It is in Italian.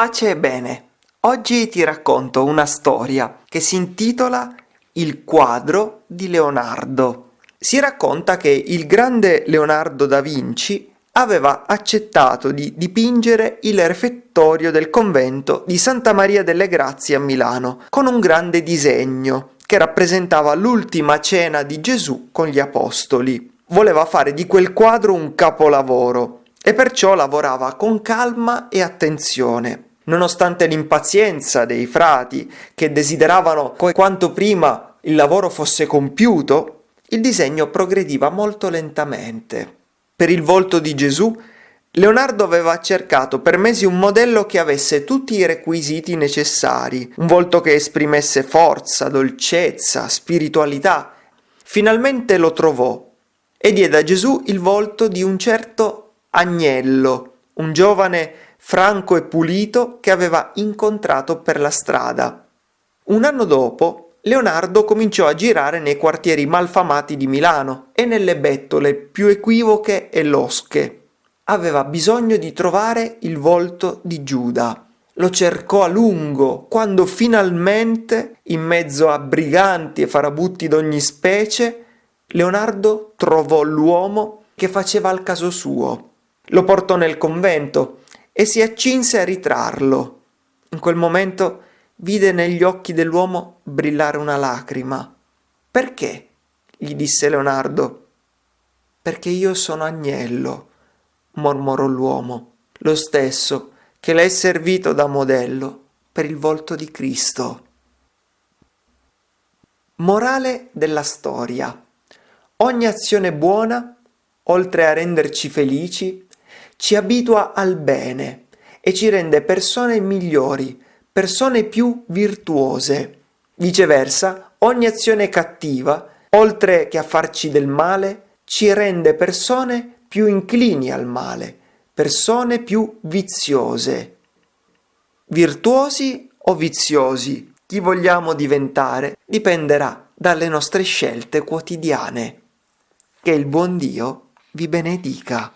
Pace e bene. Oggi ti racconto una storia che si intitola Il quadro di Leonardo. Si racconta che il grande Leonardo da Vinci aveva accettato di dipingere il refettorio del convento di Santa Maria delle Grazie a Milano con un grande disegno che rappresentava l'ultima cena di Gesù con gli apostoli. Voleva fare di quel quadro un capolavoro e perciò lavorava con calma e attenzione. Nonostante l'impazienza dei frati che desideravano che quanto prima il lavoro fosse compiuto, il disegno progrediva molto lentamente. Per il volto di Gesù, Leonardo aveva cercato per mesi un modello che avesse tutti i requisiti necessari, un volto che esprimesse forza, dolcezza, spiritualità. Finalmente lo trovò e diede a Gesù il volto di un certo Agnello, un giovane franco e pulito che aveva incontrato per la strada. Un anno dopo, Leonardo cominciò a girare nei quartieri malfamati di Milano e nelle bettole più equivoche e losche. Aveva bisogno di trovare il volto di Giuda. Lo cercò a lungo, quando finalmente, in mezzo a briganti e farabutti d'ogni specie, Leonardo trovò l'uomo che faceva al caso suo. Lo portò nel convento e si accinse a ritrarlo. In quel momento vide negli occhi dell'uomo brillare una lacrima. Perché? gli disse Leonardo. Perché io sono agnello, mormorò l'uomo, lo stesso che l'hai servito da modello per il volto di Cristo. Morale della storia. Ogni azione buona, oltre a renderci felici, ci abitua al bene e ci rende persone migliori, persone più virtuose. Viceversa, ogni azione cattiva, oltre che a farci del male, ci rende persone più inclini al male, persone più viziose. Virtuosi o viziosi, chi vogliamo diventare dipenderà dalle nostre scelte quotidiane. Che il buon Dio vi benedica.